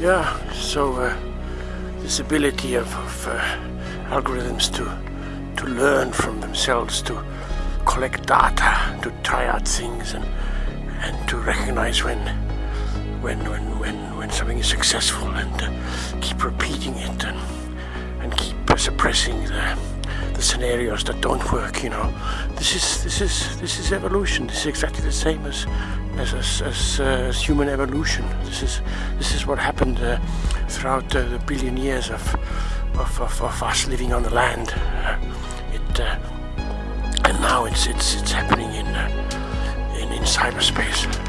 Yeah, so uh, this ability of, of uh, algorithms to to learn from themselves, to collect data, to try out things, and and to recognize when when when when when something is successful, and uh, keep repeating it, and and keep suppressing the scenarios that don't work. You know, this is this is this is evolution. This is exactly the same as as, as, as, uh, as human evolution. This is this is what happened uh, throughout uh, the billion years of, of, of, of us living on the land. Uh, it uh, and now it's it's it's happening in uh, in, in cyberspace.